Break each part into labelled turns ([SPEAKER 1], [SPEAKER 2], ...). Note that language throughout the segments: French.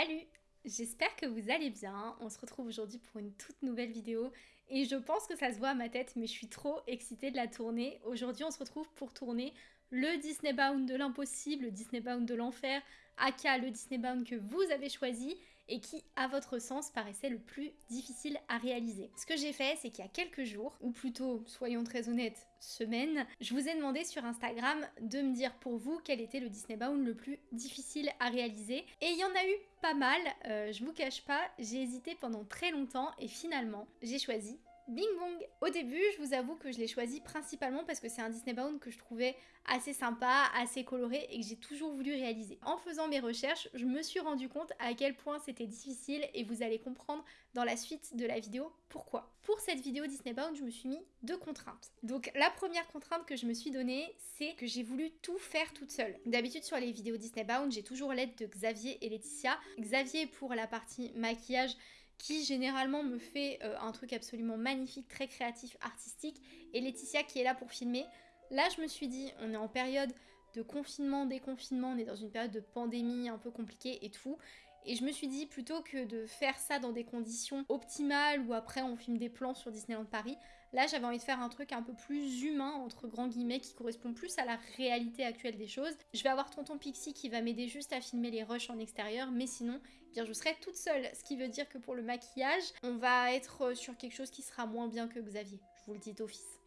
[SPEAKER 1] Salut J'espère que vous allez bien. On se retrouve aujourd'hui pour une toute nouvelle vidéo et je pense que ça se voit à ma tête mais je suis trop excitée de la tourner. Aujourd'hui on se retrouve pour tourner le Disney Bound de l'impossible, le Disney Bound de l'enfer, aka le Disney Bound que vous avez choisi et qui, à votre sens, paraissait le plus difficile à réaliser. Ce que j'ai fait, c'est qu'il y a quelques jours, ou plutôt, soyons très honnêtes, semaines, je vous ai demandé sur Instagram de me dire pour vous quel était le Disney Bound le plus difficile à réaliser. Et il y en a eu pas mal, euh, je vous cache pas, j'ai hésité pendant très longtemps et finalement, j'ai choisi Bing Bong Au début, je vous avoue que je l'ai choisi principalement parce que c'est un Disney Bound que je trouvais assez sympa, assez coloré et que j'ai toujours voulu réaliser. En faisant mes recherches, je me suis rendu compte à quel point c'était difficile et vous allez comprendre dans la suite de la vidéo pourquoi. Pour cette vidéo Disney Bound, je me suis mis deux contraintes. Donc la première contrainte que je me suis donnée, c'est que j'ai voulu tout faire toute seule. D'habitude sur les vidéos Disney Bound, j'ai toujours l'aide de Xavier et Laetitia. Xavier pour la partie maquillage qui généralement me fait euh, un truc absolument magnifique, très créatif, artistique, et Laetitia qui est là pour filmer. Là, je me suis dit, on est en période de confinement, déconfinement, on est dans une période de pandémie un peu compliquée et tout. Et je me suis dit, plutôt que de faire ça dans des conditions optimales ou après on filme des plans sur Disneyland Paris, là j'avais envie de faire un truc un peu plus humain, entre grands guillemets, qui correspond plus à la réalité actuelle des choses. Je vais avoir Tonton Pixie qui va m'aider juste à filmer les rushs en extérieur, mais sinon, eh bien je serai toute seule. Ce qui veut dire que pour le maquillage, on va être sur quelque chose qui sera moins bien que Xavier. Je vous le dis d'office.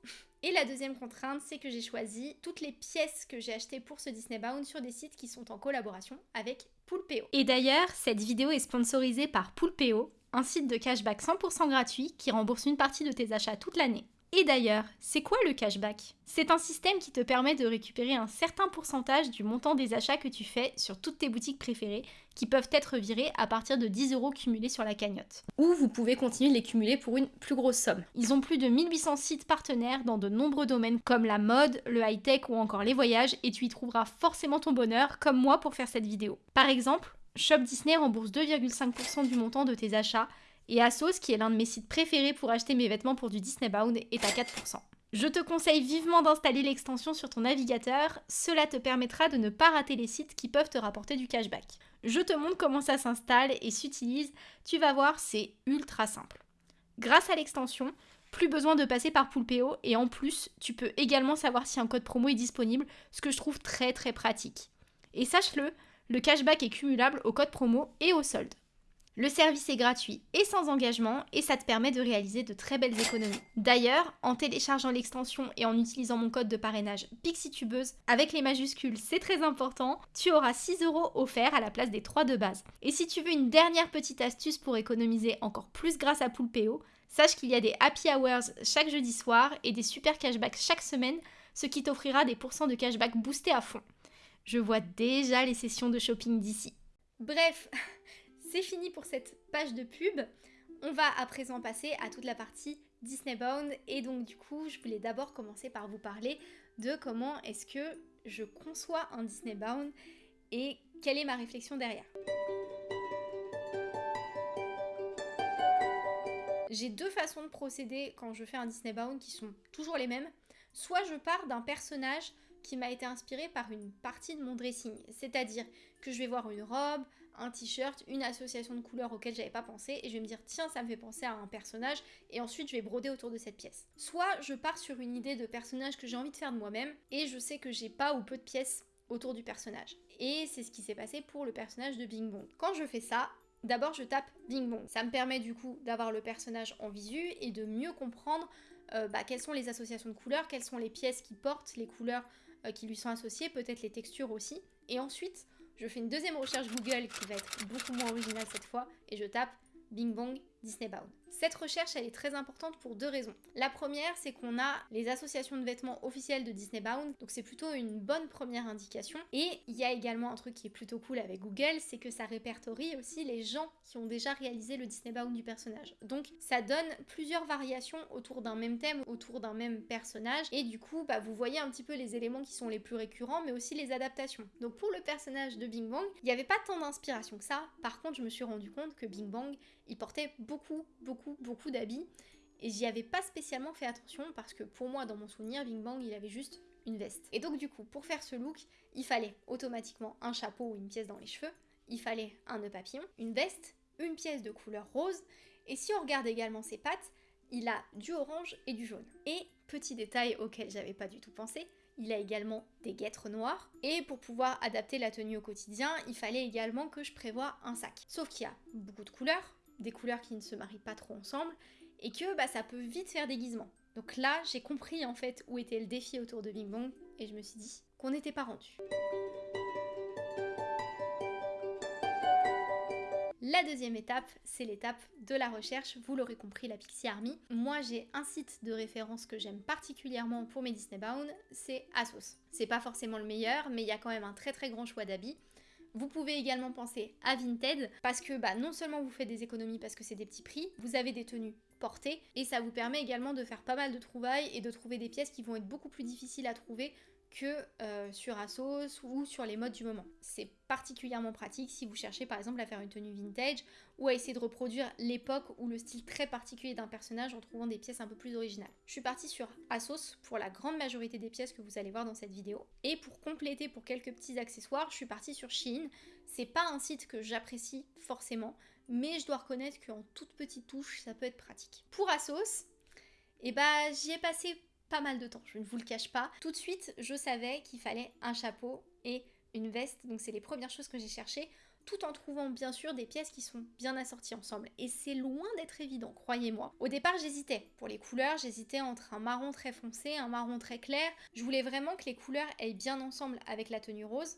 [SPEAKER 1] Et la deuxième contrainte, c'est que j'ai choisi toutes les pièces que j'ai achetées pour ce Disney Bound sur des sites qui sont en collaboration avec Poulpeo. Et d'ailleurs, cette vidéo est sponsorisée par Poulpeo, un site de cashback 100% gratuit qui rembourse une partie de tes achats toute l'année. Et d'ailleurs, c'est quoi le cashback? C'est un système qui te permet de récupérer un certain pourcentage du montant des achats que tu fais sur toutes tes boutiques préférées, qui peuvent être virés à partir de 10 euros cumulés sur la cagnotte. Ou vous pouvez continuer de les cumuler pour une plus grosse somme. Ils ont plus de 1800 sites partenaires dans de nombreux domaines comme la mode, le high-tech ou encore les voyages, et tu y trouveras forcément ton bonheur, comme moi pour faire cette vidéo. Par exemple, Shop Disney rembourse 2,5% du montant de tes achats et Asos, qui est l'un de mes sites préférés pour acheter mes vêtements pour du Disney Bound, est à 4%. Je te conseille vivement d'installer l'extension sur ton navigateur, cela te permettra de ne pas rater les sites qui peuvent te rapporter du cashback. Je te montre comment ça s'installe et s'utilise, tu vas voir, c'est ultra simple. Grâce à l'extension, plus besoin de passer par Poulpeo et en plus, tu peux également savoir si un code promo est disponible, ce que je trouve très très pratique. Et sache-le, le cashback est cumulable au code promo et au solde. Le service est gratuit et sans engagement et ça te permet de réaliser de très belles économies. D'ailleurs, en téléchargeant l'extension et en utilisant mon code de parrainage PixieTubeuse avec les majuscules, c'est très important, tu auras 6 euros offerts à la place des 3 de base. Et si tu veux une dernière petite astuce pour économiser encore plus grâce à Poulpeo, sache qu'il y a des happy hours chaque jeudi soir et des super cashbacks chaque semaine, ce qui t'offrira des pourcents de cashback boostés à fond. Je vois déjà les sessions de shopping d'ici. Bref, c'est fini pour cette page de pub. On va à présent passer à toute la partie Disney Bound et donc du coup je voulais d'abord commencer par vous parler de comment est-ce que je conçois un Disney Bound et quelle est ma réflexion derrière. J'ai deux façons de procéder quand je fais un Disney Bound qui sont toujours les mêmes. Soit je pars d'un personnage qui m'a été inspiré par une partie de mon dressing. C'est-à-dire que je vais voir une robe, un t-shirt, une association de couleurs auxquelles j'avais pas pensé et je vais me dire tiens ça me fait penser à un personnage et ensuite je vais broder autour de cette pièce. Soit je pars sur une idée de personnage que j'ai envie de faire de moi-même et je sais que j'ai pas ou peu de pièces autour du personnage. Et c'est ce qui s'est passé pour le personnage de Bing Bong. Quand je fais ça, D'abord, je tape Bing Bong. Ça me permet du coup d'avoir le personnage en visu et de mieux comprendre euh, bah, quelles sont les associations de couleurs, quelles sont les pièces qui portent les couleurs qui lui sont associées, peut-être les textures aussi. Et ensuite, je fais une deuxième recherche Google qui va être beaucoup moins originale cette fois et je tape Bing Bong Disney Bound. Cette recherche, elle est très importante pour deux raisons. La première, c'est qu'on a les associations de vêtements officielles de Disney Bound, donc c'est plutôt une bonne première indication. Et il y a également un truc qui est plutôt cool avec Google, c'est que ça répertorie aussi les gens qui ont déjà réalisé le Disney Bound du personnage. Donc ça donne plusieurs variations autour d'un même thème, autour d'un même personnage, et du coup, bah, vous voyez un petit peu les éléments qui sont les plus récurrents, mais aussi les adaptations. Donc pour le personnage de Bing Bang, il n'y avait pas tant d'inspiration que ça. Par contre, je me suis rendu compte que Bing Bang, il portait beaucoup, beaucoup beaucoup, d'habits. Et j'y avais pas spécialement fait attention parce que pour moi, dans mon souvenir, Bing Bang, il avait juste une veste. Et donc du coup, pour faire ce look, il fallait automatiquement un chapeau ou une pièce dans les cheveux. il fallait un nœud papillon, une veste, une pièce de couleur rose, et si on regarde également ses pattes, il a du orange et du jaune. Et petit détail auquel j'avais pas du tout pensé, il a également des guêtres noires. Et pour pouvoir adapter la tenue au quotidien, il fallait également que je prévoie un sac. Sauf qu'il y a beaucoup de couleurs, des couleurs qui ne se marient pas trop ensemble, et que bah, ça peut vite faire déguisement. Donc là, j'ai compris en fait où était le défi autour de Bing Bong, et je me suis dit qu'on n'était pas rendu. La deuxième étape, c'est l'étape de la recherche. Vous l'aurez compris, la Pixie Army. Moi, j'ai un site de référence que j'aime particulièrement pour mes Disney Bound, c'est Asos. C'est pas forcément le meilleur, mais il y a quand même un très très grand choix d'habits. Vous pouvez également penser à Vinted parce que bah, non seulement vous faites des économies parce que c'est des petits prix, vous avez des tenues portées et ça vous permet également de faire pas mal de trouvailles et de trouver des pièces qui vont être beaucoup plus difficiles à trouver que euh, sur Asos ou sur les modes du moment. C'est particulièrement pratique si vous cherchez par exemple à faire une tenue vintage ou à essayer de reproduire l'époque ou le style très particulier d'un personnage en trouvant des pièces un peu plus originales. Je suis partie sur Asos pour la grande majorité des pièces que vous allez voir dans cette vidéo. Et pour compléter pour quelques petits accessoires, je suis partie sur Shein. C'est pas un site que j'apprécie forcément, mais je dois reconnaître qu'en toute petite touche, ça peut être pratique. Pour Asos, eh bah, j'y ai passé mal de temps, je ne vous le cache pas. Tout de suite, je savais qu'il fallait un chapeau et une veste, donc c'est les premières choses que j'ai cherchées, tout en trouvant bien sûr des pièces qui sont bien assorties ensemble. Et c'est loin d'être évident, croyez-moi. Au départ, j'hésitais. Pour les couleurs, j'hésitais entre un marron très foncé, un marron très clair. Je voulais vraiment que les couleurs aillent bien ensemble avec la tenue rose,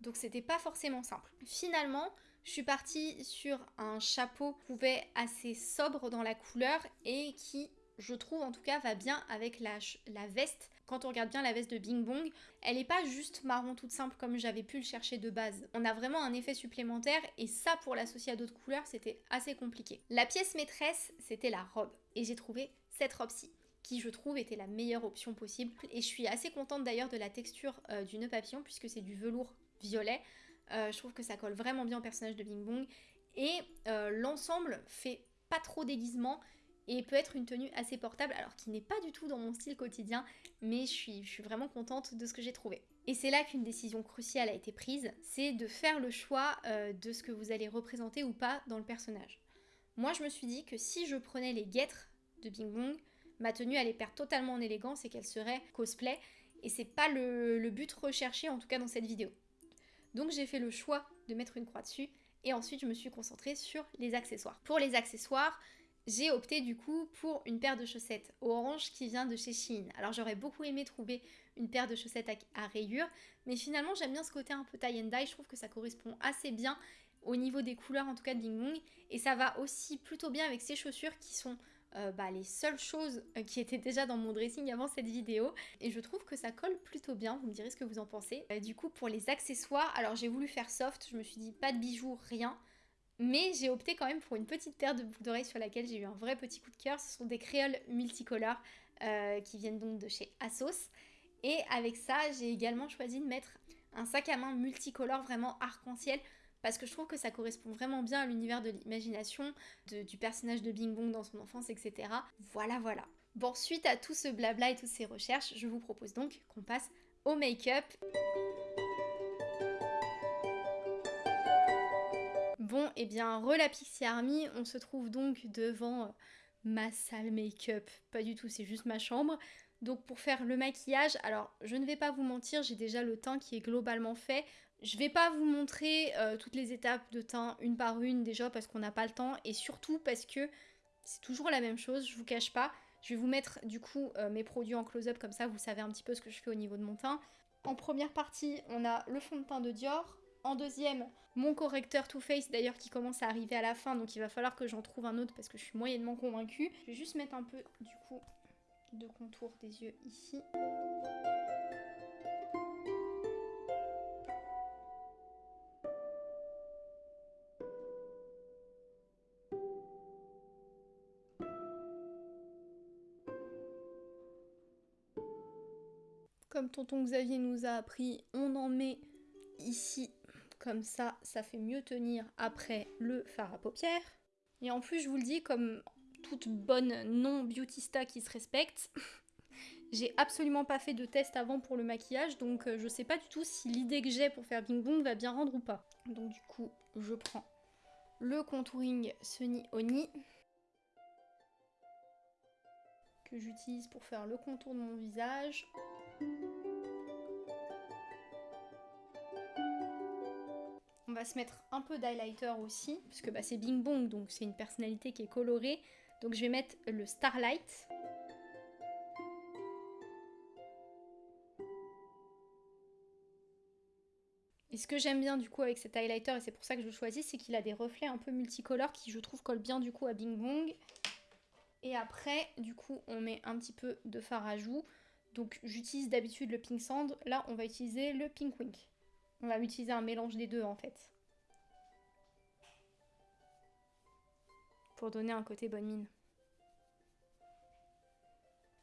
[SPEAKER 1] donc c'était pas forcément simple. Finalement, je suis partie sur un chapeau qui pouvait assez sobre dans la couleur et qui je trouve en tout cas, va bien avec la, la veste. Quand on regarde bien la veste de Bing Bong, elle n'est pas juste marron toute simple comme j'avais pu le chercher de base. On a vraiment un effet supplémentaire et ça pour l'associer à d'autres couleurs c'était assez compliqué. La pièce maîtresse c'était la robe et j'ai trouvé cette robe-ci qui je trouve était la meilleure option possible et je suis assez contente d'ailleurs de la texture euh, du nœud papillon puisque c'est du velours violet. Euh, je trouve que ça colle vraiment bien au personnage de Bing Bong et euh, l'ensemble fait pas trop déguisement et peut être une tenue assez portable, alors qui n'est pas du tout dans mon style quotidien, mais je suis, vraiment contente de ce que j'ai trouvé. Et c'est là qu'une décision cruciale a été prise, c'est de faire le choix euh, de ce que vous allez représenter ou pas dans le personnage. Moi je me suis dit que si je prenais les guêtres de Bing Bong, ma tenue allait perdre totalement en élégance et qu'elle serait cosplay, et c'est pas le but recherché en tout cas dans cette vidéo. Donc j'ai fait le choix de mettre une croix dessus, et ensuite je me suis concentrée sur les accessoires. Pour les accessoires, j'ai opté du coup pour une paire de chaussettes orange qui vient de chez Shein. Alors j'aurais beaucoup aimé trouver une paire de chaussettes à, rayures, mais finalement j'aime bien ce côté un peu tie and dye, je trouve que ça correspond assez bien au niveau des couleurs en tout cas de Bing Bong, et ça va aussi plutôt bien avec ces chaussures qui sont euh, bah, les seules choses euh, qui étaient déjà dans mon dressing avant cette vidéo. Et je trouve que ça colle plutôt bien, vous me direz ce que vous en pensez. Euh, du coup pour les accessoires, alors j'ai voulu faire soft, je me suis dit pas de bijoux, rien, mais j'ai opté quand même pour une petite paire de boucles d'oreilles sur laquelle j'ai eu un vrai petit coup de cœur. Ce sont des créoles multicolores euh, qui viennent donc de chez Asos. Et avec ça, j'ai également choisi de mettre un sac à main multicolore vraiment arc-en-ciel parce que je trouve que ça correspond vraiment bien à l'univers de l'imagination, du personnage de Bing Bong dans son enfance, etc. Voilà, voilà. Bon, suite à tout ce blabla et toutes ces recherches, je vous propose donc qu'on passe au make-up. Bon, et eh bien, re la Pixie Army, on se trouve donc devant euh, ma salle make-up. Pas du tout, c'est juste ma chambre. Donc pour faire le maquillage, alors je ne vais pas vous mentir, j'ai déjà le teint qui est globalement fait. Je vais pas vous montrer euh, toutes les étapes de teint une par une déjà parce qu'on n'a pas le temps et surtout parce que c'est toujours la même chose, je vous cache pas. Je vais vous mettre du coup euh, mes produits en close-up comme ça vous savez un petit peu ce que je fais au niveau de mon teint. En première partie, on a le fond de teint de Dior, en deuxième, mon correcteur Too Faced d'ailleurs qui commence à arriver à la fin, donc il va falloir que j'en trouve un autre parce que je suis moyennement convaincue. Je vais juste mettre un peu du coup de contour des yeux ici. Comme tonton Xavier nous a appris, on en met ici comme ça, ça fait mieux tenir après le fard à paupières. Et en plus, je vous le dis, comme toute bonne non-beautista qui se respecte, J'ai absolument pas fait de test avant pour le maquillage, donc euh, je sais pas du tout si l'idée que j'ai pour faire Bing Bong va bien rendre ou pas. Donc du coup, je prends le contouring Sunny Oni que j'utilise pour faire le contour de mon visage. On va se mettre un peu d'highlighter aussi, puisque bah, c'est Bing Bong, donc c'est une personnalité qui est colorée. Donc je vais mettre le Starlight. Et ce que j'aime bien du coup avec cet highlighter, et c'est pour ça que je le choisis, c'est qu'il a des reflets un peu multicolores qui je trouve collent bien du coup à Bing Bong. Et après, du coup, on met un petit peu de fard à joues. Donc j'utilise d'habitude le Pink Sand, là on va utiliser le Pink Wink. On va utiliser un mélange des deux en fait. Pour donner un côté bonne mine.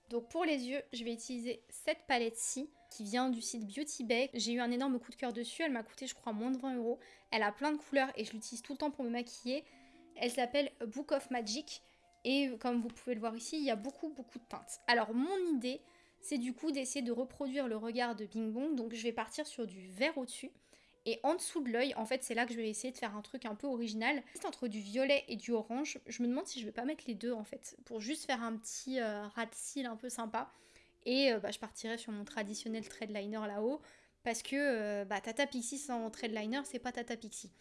[SPEAKER 1] Donc pour les yeux, je vais utiliser cette palette-ci qui vient du site Beauty Bay. J'ai eu un énorme coup de cœur dessus, elle m'a coûté je crois moins de 20 euros. Elle a plein de couleurs et je l'utilise tout le temps pour me maquiller. Elle s'appelle Book of Magic et comme vous pouvez le voir ici, il y a beaucoup beaucoup de teintes. Alors mon idée, c'est du coup d'essayer de reproduire le regard de Bing Bong. Donc je vais partir sur du vert au-dessus. Et en dessous de l'œil, en fait, c'est là que je vais essayer de faire un truc un peu original. Juste entre du violet et du orange, je me demande si je vais pas mettre les deux en fait, pour juste faire un petit euh, rat de cils un peu sympa. Et euh, bah, je partirai sur mon traditionnel thread liner là-haut, parce que euh, bah, Tata Pixie sans thread liner, c'est pas Tata Pixie.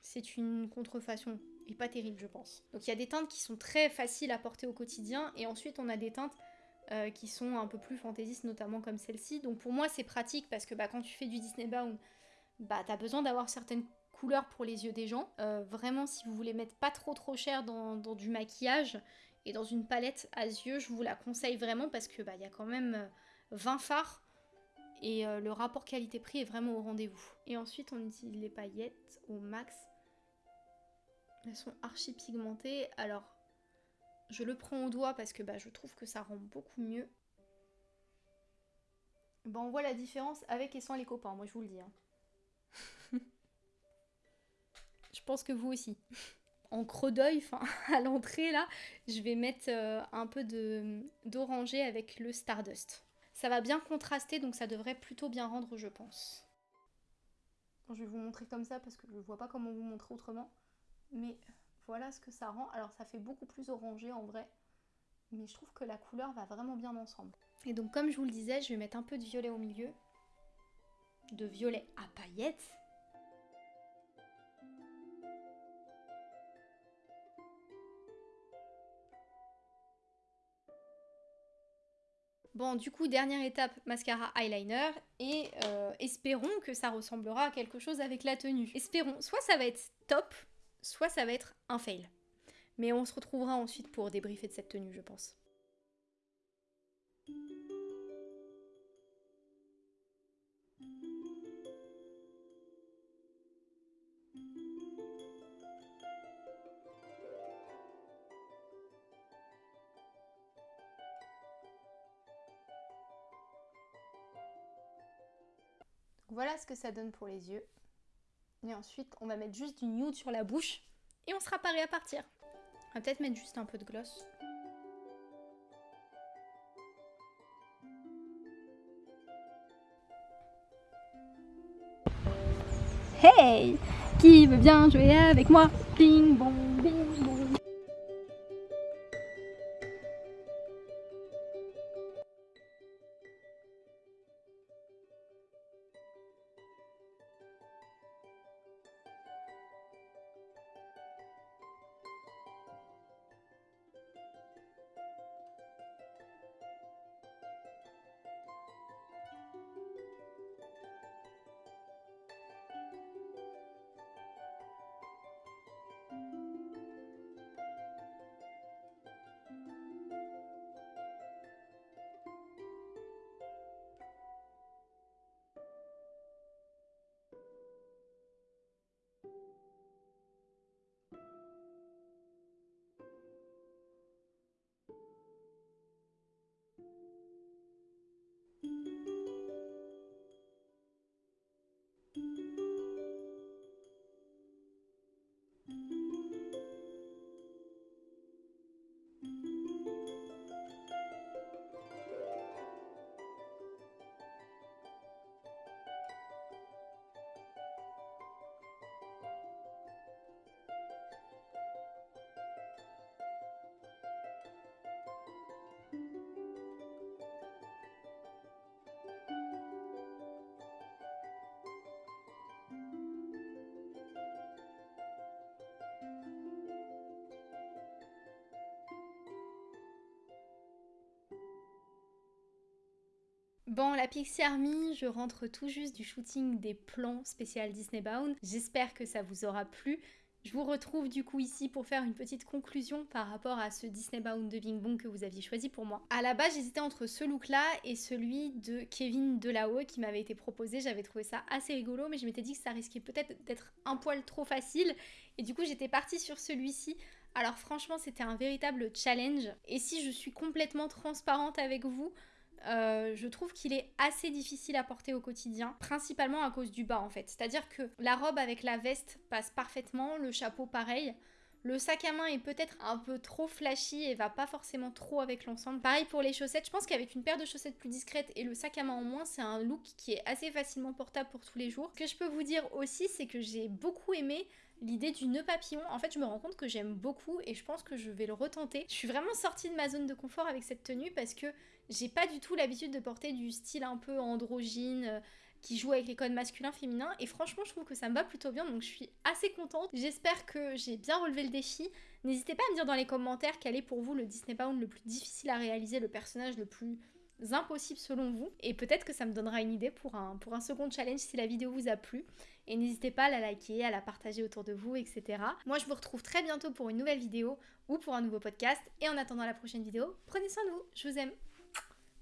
[SPEAKER 1] C'est une contrefaçon, et pas terrible je pense. Donc il y a des teintes qui sont très faciles à porter au quotidien, et ensuite on a des teintes qui sont un peu plus fantaisistes, notamment comme celle-ci. Donc pour moi c'est pratique, parce que bah, quand tu fais du Disney Bound, bah t'as besoin d'avoir certaines couleurs pour les yeux des gens. Euh, vraiment, si vous voulez mettre pas trop trop cher dans, du maquillage et dans une palette à yeux, je vous la conseille vraiment parce que bah il y a quand même 20 euh, fards et euh, le rapport qualité-prix est vraiment au rendez-vous. Et ensuite, on utilise les paillettes au max. Elles sont archi pigmentées. Alors, je le prends au doigt parce que bah, je trouve que ça rend beaucoup mieux. Bah, on voit la différence avec et sans les copains, moi je vous le dis. Hein. je pense que vous aussi. En creux d'œil, à l'entrée là, je vais mettre euh, un peu d'oranger avec le Stardust. Ça va bien contraster donc ça devrait plutôt bien rendre je pense. je vais vous montrer comme ça parce que je ne vois pas comment vous montrer autrement. Mais voilà ce que ça rend. Alors ça fait beaucoup plus orangé en vrai. Mais je trouve que la couleur va vraiment bien ensemble. Et donc comme je vous le disais, je vais mettre un peu de violet au milieu. De violet à paillettes. Bon, du coup, dernière étape, mascara eyeliner. Et euh, espérons que ça ressemblera à quelque chose avec la tenue. Espérons, soit ça va être top, soit ça va être un fail. Mais on se retrouvera ensuite pour débriefer de cette tenue, je pense. Voilà ce que ça donne pour les yeux. Et ensuite, on va mettre juste du nude sur la bouche et on sera paré à partir. On va peut-être mettre juste un peu de gloss. Hey Qui veut bien jouer avec moi? Bing bong, bing bong. Bon, la Pixie Army, je rentre tout juste du shooting des plans spécial Disney Bound. J'espère que ça vous aura plu. Je vous retrouve du coup ici pour faire une petite conclusion par rapport à ce Disney Bound de Bing Bong que vous aviez choisi pour moi. À la base, j'hésitais entre ce look-là et celui de Kevin Delahaye qui m'avait été proposé. J'avais trouvé ça assez rigolo, mais je m'étais dit que ça risquait peut-être d'être un poil trop facile. Et du coup, j'étais partie sur celui-ci. Alors franchement, c'était un véritable challenge. Et si je suis complètement transparente avec vous, euh, je trouve qu'il est assez difficile à porter au quotidien, principalement à cause du bas en fait. C'est-à-dire que la robe avec la veste passe parfaitement, le chapeau pareil. Le sac à main est peut-être un peu trop flashy et va pas forcément trop avec l'ensemble. Pareil pour les chaussettes, je pense qu'avec une paire de chaussettes plus discrète et le sac à main en moins, c'est un look qui est assez facilement portable pour tous les jours. Ce que je peux vous dire aussi, c'est que j'ai beaucoup aimé l'idée du nœud papillon. En fait, je me rends compte que j'aime beaucoup et je pense que je vais le retenter. Je suis vraiment sortie de ma zone de confort avec cette tenue parce que j'ai pas du tout l'habitude de porter du style un peu androgyne euh, qui joue avec les codes masculins féminins et franchement je trouve que ça me va plutôt bien donc je suis assez contente. J'espère que j'ai bien relevé le défi. N'hésitez pas à me dire dans les commentaires quel est pour vous le Disney Bound le plus difficile à réaliser, le personnage le plus impossible selon vous et peut-être que ça me donnera une idée pour un, pour un second challenge si la vidéo vous a plu et n'hésitez pas à la liker, à la partager autour de vous, etc. Moi je vous retrouve très bientôt pour une nouvelle vidéo ou pour un nouveau podcast et en attendant la prochaine vidéo, prenez soin de vous, je vous aime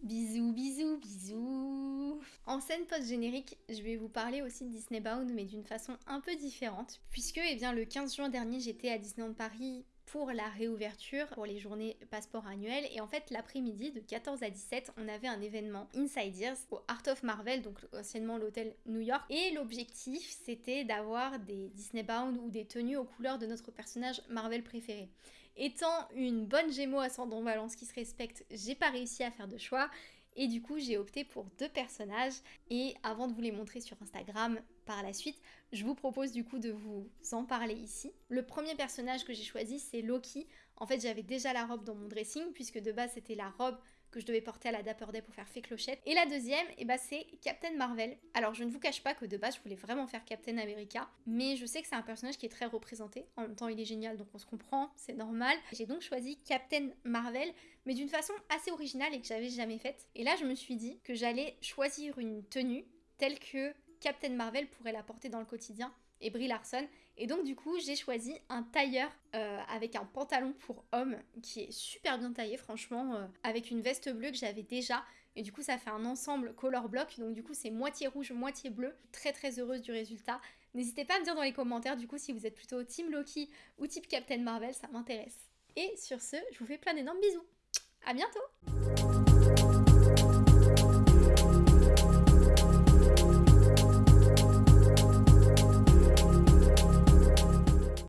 [SPEAKER 1] Bisous, bisous, bisous En scène post-générique, je vais vous parler aussi de Disney Bound, mais d'une façon un peu différente, puisque eh bien, le 15 juin dernier, j'étais à Disneyland Paris pour la réouverture, pour les journées passeport annuelles, et en fait, l'après-midi, de 14 à 17, on avait un événement Inside Ears au Art of Marvel, donc anciennement l'hôtel New York, et l'objectif, c'était d'avoir des Disney Bound ou des tenues aux couleurs de notre personnage Marvel préféré. Étant une bonne Gémeaux ascendant Balance qui se respecte, j'ai pas réussi à faire de choix. Et du coup, j'ai opté pour deux personnages. Et avant de vous les montrer sur Instagram par la suite, je vous propose du coup de vous en parler ici. Le premier personnage que j'ai choisi, c'est Loki. En fait, j'avais déjà la robe dans mon dressing, puisque de base, c'était la robe que je devais porter à la Dapper Day pour faire fait clochette. Et la deuxième, eh ben, c'est Captain Marvel. Alors je ne vous cache pas que de base je voulais vraiment faire Captain America, mais je sais que c'est un personnage qui est très représenté. En même temps il est génial donc on se comprend, c'est normal. J'ai donc choisi Captain Marvel, mais d'une façon assez originale et que j'avais jamais faite. Et là je me suis dit que j'allais choisir une tenue telle que Captain Marvel pourrait la porter dans le quotidien et Brie Larson. Et donc du coup j'ai choisi un tailleur euh, avec un pantalon pour homme qui est super bien taillé franchement, euh, avec une veste bleue que j'avais déjà. Et du coup ça fait un ensemble color block, donc du coup c'est moitié rouge, moitié bleu. Très très heureuse du résultat. N'hésitez pas à me dire dans les commentaires du coup si vous êtes plutôt Team Loki ou type Captain Marvel, ça m'intéresse. Et sur ce, je vous fais plein d'énormes bisous. À bientôt